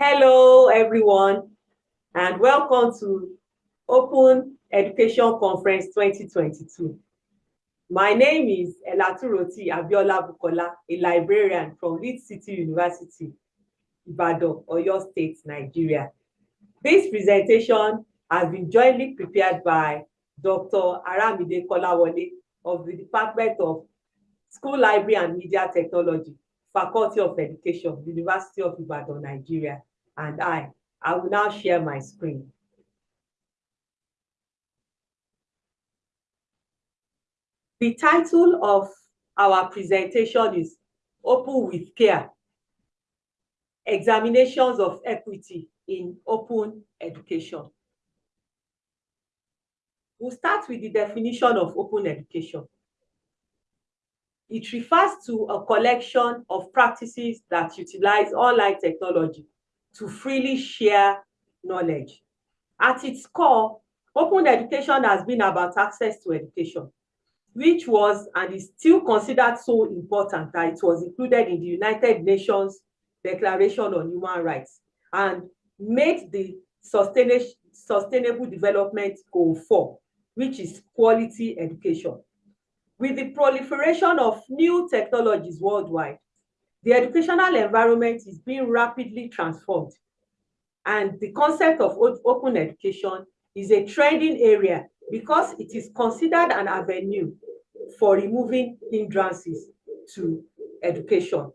Hello, everyone, and welcome to Open Education Conference 2022. My name is Elaturoti Abiola Bukola, a librarian from Leeds City University, Ibadan, Oyo State, Nigeria. This presentation has been jointly prepared by Dr. Aramide Kolawole of the Department of School Library and Media Technology, Faculty of Education, University of Ibadan, Nigeria, and I. I will now share my screen. The title of our presentation is Open with Care, Examinations of Equity in Open Education. We'll start with the definition of open education. It refers to a collection of practices that utilize online technology to freely share knowledge. At its core, open education has been about access to education, which was and is still considered so important that it was included in the United Nations Declaration on Human Rights and made the Sustainable Development Goal 4, which is quality education. With the proliferation of new technologies worldwide, the educational environment is being rapidly transformed. And the concept of open education is a trending area because it is considered an avenue for removing hindrances to education,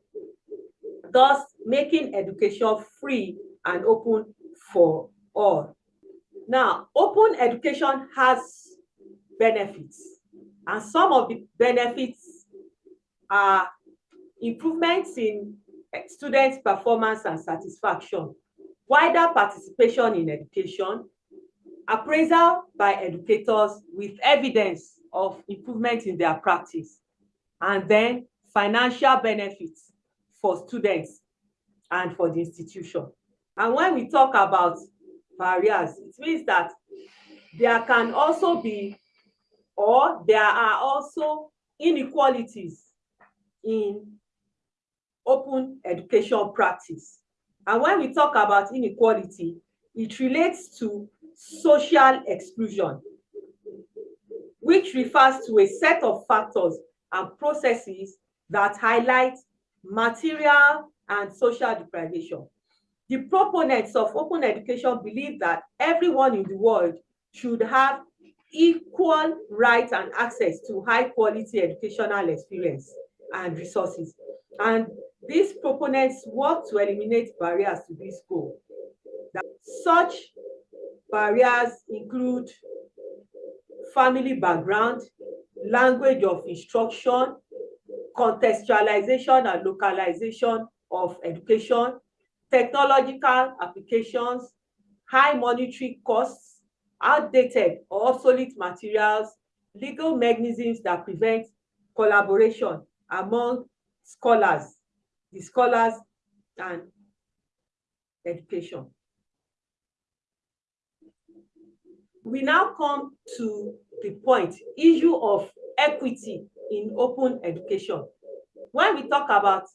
thus making education free and open for all. Now, open education has benefits and some of the benefits are improvements in students' performance and satisfaction, wider participation in education, appraisal by educators with evidence of improvement in their practice, and then financial benefits for students and for the institution. And when we talk about barriers, it means that there can also be or there are also inequalities in open education practice. And when we talk about inequality, it relates to social exclusion, which refers to a set of factors and processes that highlight material and social deprivation. The proponents of open education believe that everyone in the world should have equal right and access to high quality educational experience and resources. And these proponents work to eliminate barriers to this goal. Such barriers include family background, language of instruction, contextualization and localization of education, technological applications, high monetary costs, outdated or obsolete materials, legal mechanisms that prevent collaboration among scholars, the scholars and education. We now come to the point, issue of equity in open education. When we talk about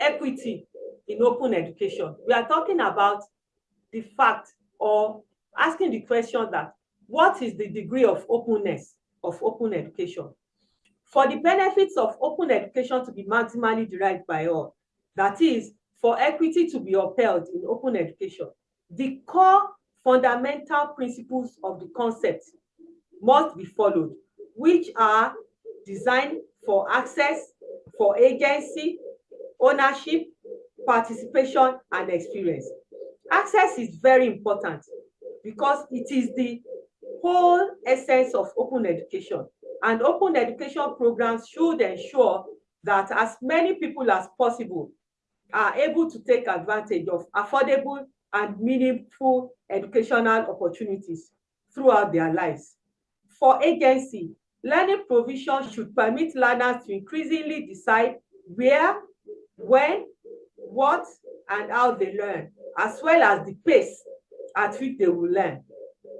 equity in open education, we are talking about the fact or asking the question that what is the degree of openness of open education? For the benefits of open education to be maximally derived by all, that is, for equity to be upheld in open education, the core fundamental principles of the concept must be followed, which are designed for access, for agency, ownership, participation, and experience. Access is very important because it is the whole essence of open education. And open education programs should ensure that as many people as possible are able to take advantage of affordable and meaningful educational opportunities throughout their lives. For agency, learning provision should permit learners to increasingly decide where, when, what, and how they learn, as well as the pace at which they will learn.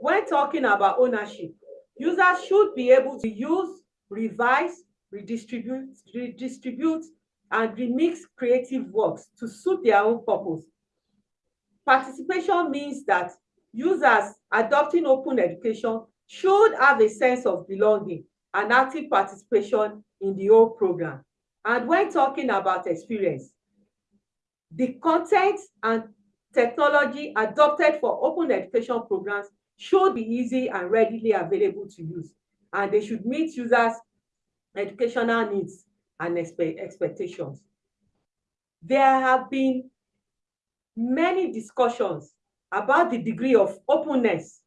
When talking about ownership, users should be able to use, revise, redistribute, redistribute, and remix creative works to suit their own purpose. Participation means that users adopting open education should have a sense of belonging and active participation in the whole program. And when talking about experience, the content and technology adopted for open education programs should be easy and readily available to use, and they should meet users' educational needs and expect expectations. There have been many discussions about the degree of openness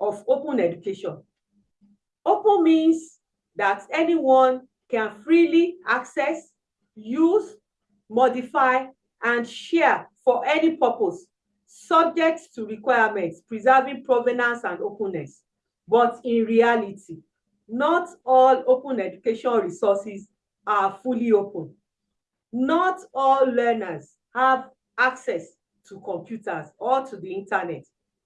of open education. Open means that anyone can freely access, use, modify, and share for any purpose, subject to requirements, preserving provenance and openness. But in reality, not all open education resources are fully open. Not all learners have access to computers or to the internet.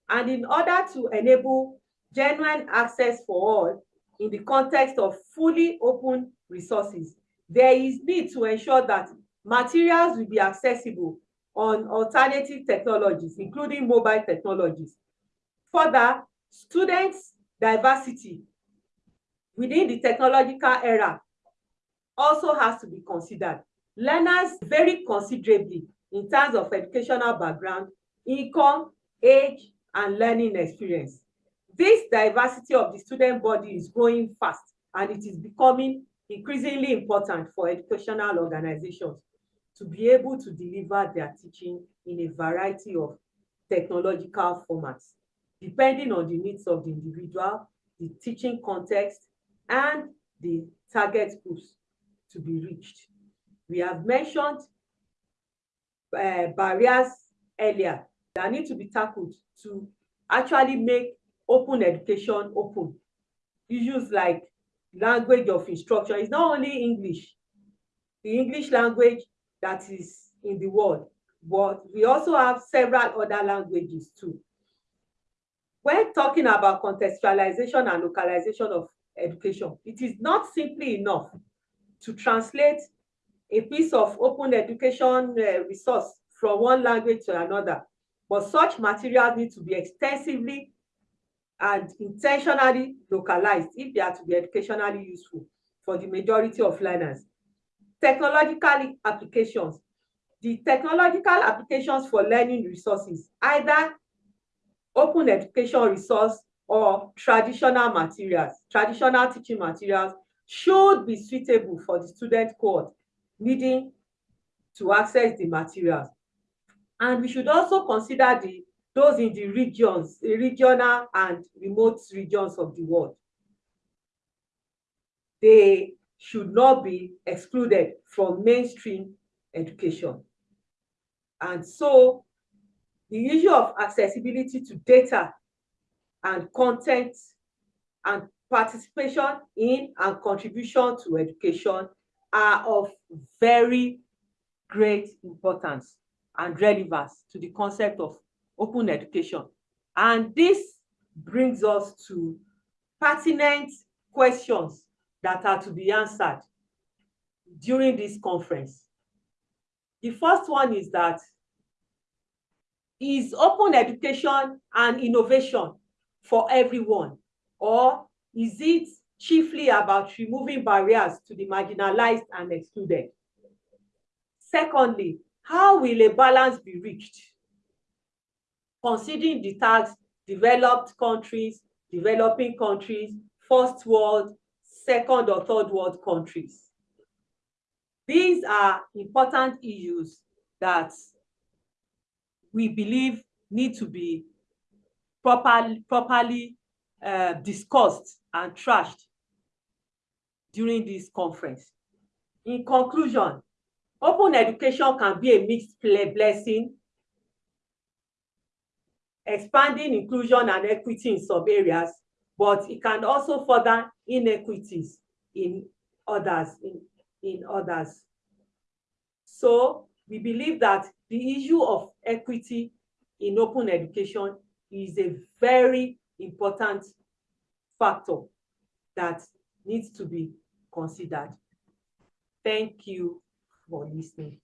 And in order to enable genuine access for all in the context of fully open resources, there is need to ensure that materials will be accessible on alternative technologies, including mobile technologies. Further, students' diversity within the technological era also has to be considered. Learners vary considerably in terms of educational background, income, age, and learning experience. This diversity of the student body is growing fast and it is becoming increasingly important for educational organizations to be able to deliver their teaching in a variety of technological formats, depending on the needs of the individual, the teaching context, and the target groups to be reached. We have mentioned uh, barriers earlier that need to be tackled to actually make open education open. Issues like language of instruction is not only English, the English language that is in the world, but we also have several other languages too. When talking about contextualization and localization of education, it is not simply enough to translate a piece of open education uh, resource from one language to another, but such materials need to be extensively and intentionally localized if they are to be educationally useful for the majority of learners. Technological applications. The technological applications for learning resources, either open education resource or traditional materials, traditional teaching materials, should be suitable for the student cohort needing to access the materials. And we should also consider the those in the regions, the regional and remote regions of the world. They should not be excluded from mainstream education. And so the issue of accessibility to data and content and participation in and contribution to education are of very great importance and relevance to the concept of open education. And this brings us to pertinent questions that are to be answered during this conference. The first one is that, is open education and innovation for everyone? Or is it chiefly about removing barriers to the marginalized and excluded? Secondly, how will a balance be reached? Considering the tax developed countries, developing countries, first world, second or third world countries. These are important issues that we believe need to be properly, properly uh, discussed and trashed during this conference. In conclusion, open education can be a mixed blessing, expanding inclusion and equity in some areas, but it can also further inequities in others, in, in others. So we believe that the issue of equity in open education is a very important factor that needs to be considered. Thank you for listening.